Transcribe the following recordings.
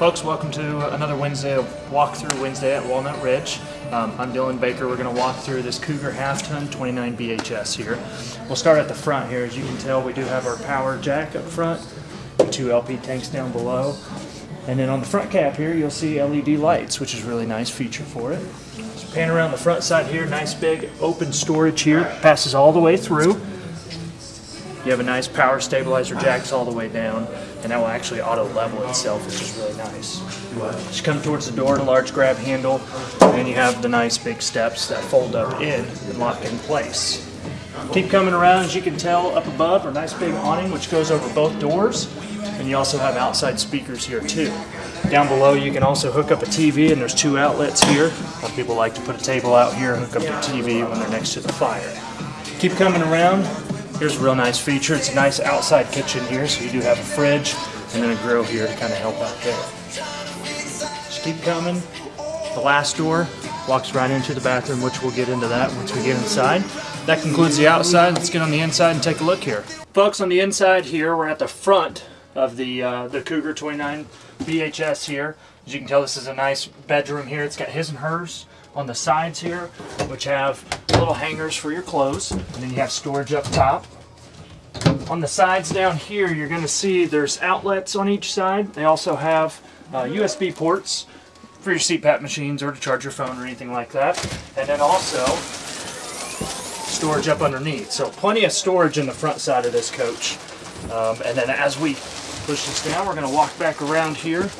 Folks, welcome to another Wednesday of Walkthrough Wednesday at Walnut Ridge. Um, I'm Dylan Baker. We're going to walk through this Cougar half ton 29 BHS here. We'll start at the front here. As you can tell, we do have our power jack up front, two LP tanks down below. And then on the front cap here, you'll see LED lights, which is a really nice feature for it. So pan around the front side here, nice big open storage here, passes all the way through. You have a nice power stabilizer jacks all the way down, and that will actually auto level itself, which is really nice. Just come towards the door, a large grab handle, and you have the nice big steps that fold up in and lock in place. Keep coming around, as you can tell, up above, a nice big awning which goes over both doors, and you also have outside speakers here too. Down below you can also hook up a TV, and there's two outlets here. Of people like to put a table out here and hook up their TV when they're next to the fire. Keep coming around, Here's a real nice feature. It's a nice outside kitchen here, so you do have a fridge and then a grill here to kind of help out there. Just keep coming. The last door walks right into the bathroom, which we'll get into that once we get inside. That concludes the outside. Let's get on the inside and take a look here. Folks, on the inside here, we're at the front of the, uh, the Cougar 29 BHS here. As you can tell, this is a nice bedroom here. It's got his and hers on the sides here, which have little hangers for your clothes. And then you have storage up top. On the sides down here, you're going to see there's outlets on each side. They also have uh, USB ports for your CPAP machines or to charge your phone or anything like that. And then also storage up underneath. So plenty of storage in the front side of this coach. Um, and then as we push this down, we're going to walk back around here.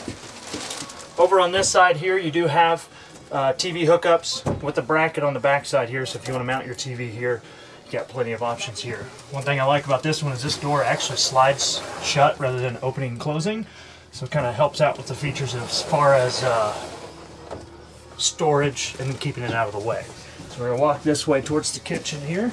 Over on this side here, you do have uh, TV hookups with a bracket on the back side here. So if you want to mount your TV here, you got plenty of options here. One thing I like about this one is this door actually slides shut rather than opening and closing. So it kind of helps out with the features as far as uh, storage and keeping it out of the way. So we're going to walk this way towards the kitchen here.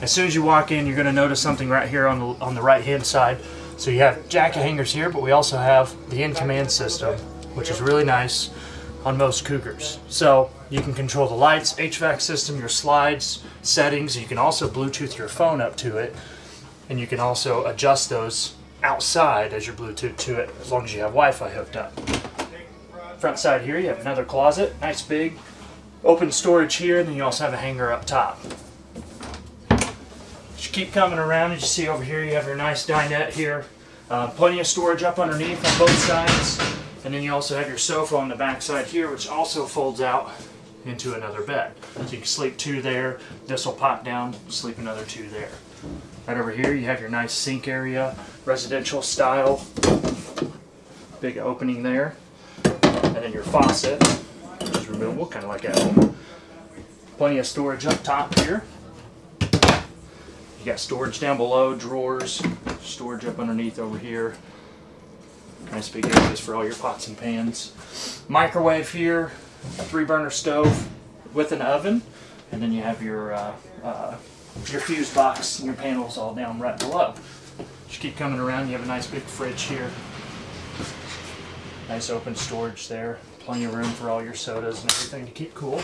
As soon as you walk in, you're going to notice something right here on the, on the right hand side. So you have jacket hangers here, but we also have the in-command system, which is really nice on most Cougars. So you can control the lights, HVAC system, your slides, settings. You can also Bluetooth your phone up to it. And you can also adjust those outside as your Bluetooth to it as long as you have Wi-Fi hooked up. Front side here you have another closet, nice big open storage here, and then you also have a hanger up top. You keep coming around, as you see over here, you have your nice dinette here. Uh, plenty of storage up underneath on both sides. And then you also have your sofa on the back side here, which also folds out into another bed. So you can sleep two there, this will pop down, sleep another two there. Right over here you have your nice sink area, residential style, big opening there. And then your faucet, which is removable, kind of like at home. Plenty of storage up top here. You got storage down below, drawers, storage up underneath over here. Nice big areas for all your pots and pans. Microwave here, three burner stove with an oven, and then you have your uh, uh, your fuse box and your panels all down right below. Just keep coming around, you have a nice big fridge here. Nice open storage there. Plenty of room for all your sodas and everything to keep cool.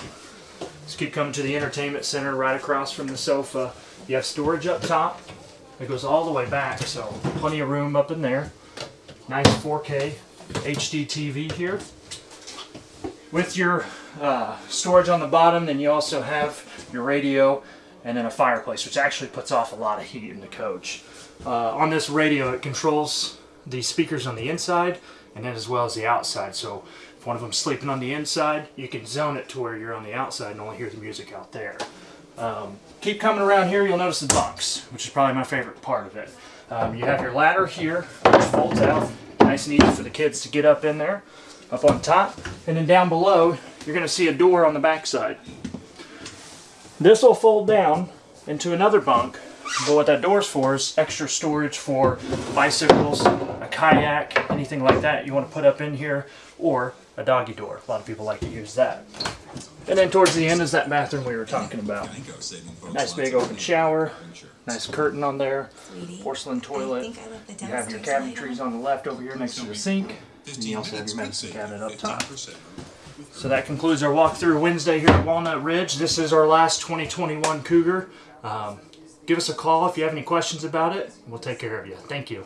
Just keep coming to the entertainment center right across from the sofa. You have storage up top. It goes all the way back, so plenty of room up in there. Nice 4K HD TV here. With your uh, storage on the bottom, then you also have your radio and then a fireplace, which actually puts off a lot of heat in the coach. Uh, on this radio, it controls the speakers on the inside and then as well as the outside. So if one of them's sleeping on the inside, you can zone it to where you're on the outside and only hear the music out there. Um, keep coming around here, you'll notice the bunks, which is probably my favorite part of it. Um, you have your ladder here, which folds out, nice and easy for the kids to get up in there, up on top. And then down below, you're going to see a door on the backside. This will fold down into another bunk, but what that door's for is extra storage for bicycles, kayak, anything like that you want to put up in here, or a doggy door. A lot of people like to use that. And then towards the end is that bathroom we were talking about. Nice big open shower, nice curtain on there, porcelain toilet. You have your cabinetries on the left over here next to the sink, and you also have your medicine cabinet up top. So that concludes our walkthrough Wednesday here at Walnut Ridge. This is our last 2021 Cougar. Um, give us a call if you have any questions about it. We'll take care of you. Thank you.